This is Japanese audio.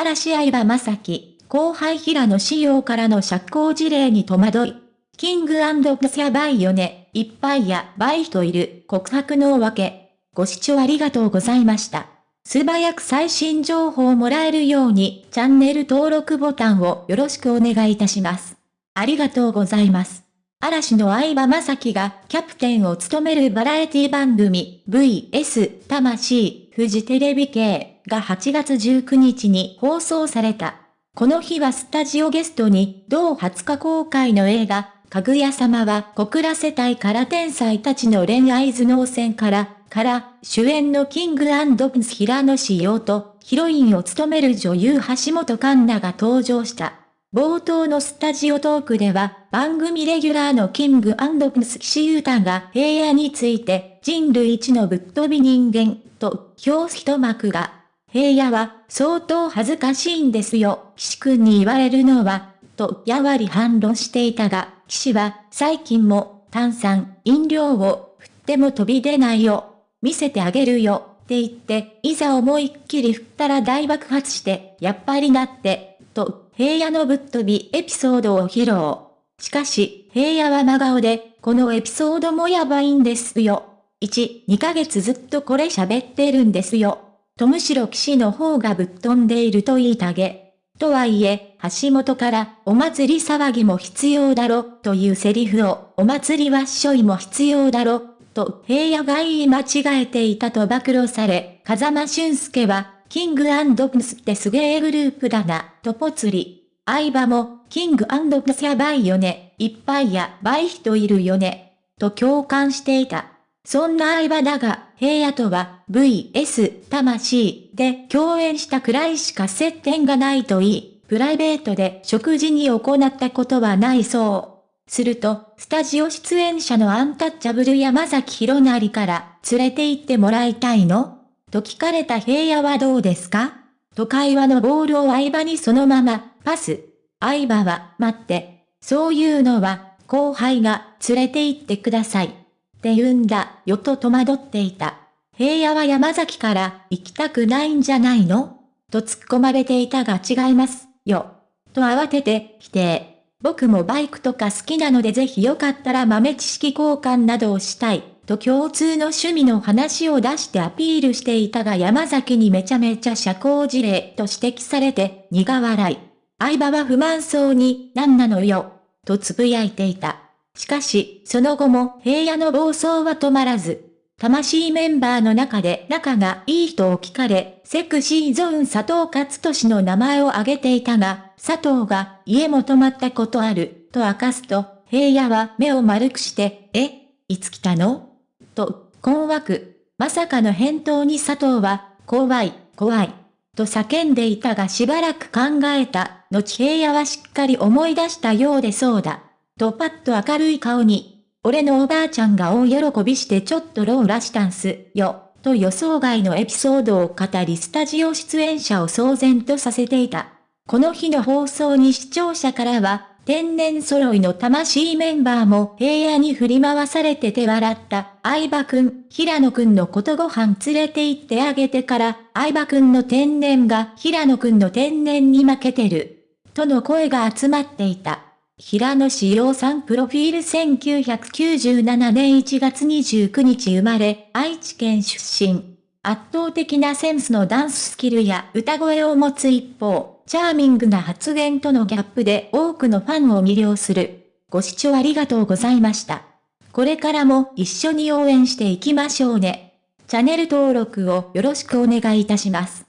嵐相葉正樹、後輩平野仕様からの社交辞令に戸惑い。キングプスやばいよね、いっぱいやばい人いる、告白のわけ。ご視聴ありがとうございました。素早く最新情報をもらえるように、チャンネル登録ボタンをよろしくお願いいたします。ありがとうございます。嵐の相葉雅紀がキャプテンを務めるバラエティ番組 VS 魂フジテレビ系が8月19日に放送された。この日はスタジオゲストに同20日公開の映画かぐや様は小倉世帯から天才たちの恋愛頭脳戦からから主演のキングプンス平野紫耀とヒロインを務める女優橋本環奈が登場した。冒頭のスタジオトークでは、番組レギュラーのキングアンドプス岸優太が平野について、人類一のぶっ飛び人間、と、表す一幕が、平野は、相当恥ずかしいんですよ、岸くんに言われるのは、と、やわり反論していたが、岸は、最近も、炭酸、飲料を、振っても飛び出ないよ、見せてあげるよ、って言って、いざ思いっきり振ったら大爆発して、やっぱりなって、と、平野のぶっ飛びエピソードを披露。しかし、平野は真顔で、このエピソードもやばいんですよ。1、2ヶ月ずっとこれ喋ってるんですよ。とむしろ騎士の方がぶっ飛んでいると言いたげ。とはいえ、橋本から、お祭り騒ぎも必要だろ、というセリフを、お祭りはっしょいも必要だろ、と平野が言い間違えていたと暴露され、風間俊介は、キングプスってすげえグループだな、とぽつり。相葉も、キングプスやばいよね、いっぱいやばい人いるよね、と共感していた。そんな相葉だが、平野とは VS 魂で共演したくらいしか接点がないといい、プライベートで食事に行ったことはないそう。すると、スタジオ出演者のアンタッチャブル山崎弘成から連れて行ってもらいたいの？と聞かれた平野はどうですか？と会話のボールを相場にそのまま、パス。相場は、待って。そういうのは、後輩が、連れて行ってください。って言うんだ、よと戸惑っていた。平野は山崎から、行きたくないんじゃないの？と突っ込まれていたが違います、よ。と慌てて、否定。僕もバイクとか好きなのでぜひよかったら豆知識交換などをしたい。と共通の趣味の話を出してアピールしていたが山崎にめちゃめちゃ社交辞令と指摘されて苦笑い。相葉は不満そうに、何なのよ、と呟いていた。しかし、その後も平野の暴走は止まらず、魂メンバーの中で仲がいい人を聞かれ、セクシーゾーン佐藤勝利の名前を挙げていたが、佐藤が家も泊まったことある、と明かすと、平野は目を丸くして、え、いつ来たの？と、困惑。まさかの返答に佐藤は、怖い、怖い。と叫んでいたがしばらく考えた。後平野はしっかり思い出したようでそうだ。とパッと明るい顔に。俺のおばあちゃんが大喜びしてちょっとローラしたんすよ。と予想外のエピソードを語りスタジオ出演者を騒然とさせていた。この日の放送に視聴者からは、天然揃いの魂メンバーも平野に振り回されてて笑った。相葉くん、平野くんのことご飯連れて行ってあげてから、相葉くんの天然が平野くんの天然に負けてる。との声が集まっていた。平野志陽さんプロフィール1997年1月29日生まれ、愛知県出身。圧倒的なセンスのダンススキルや歌声を持つ一方、チャーミングな発言とのギャップで多くのファンを魅了する。ご視聴ありがとうございました。これからも一緒に応援していきましょうね。チャンネル登録をよろしくお願いいたします。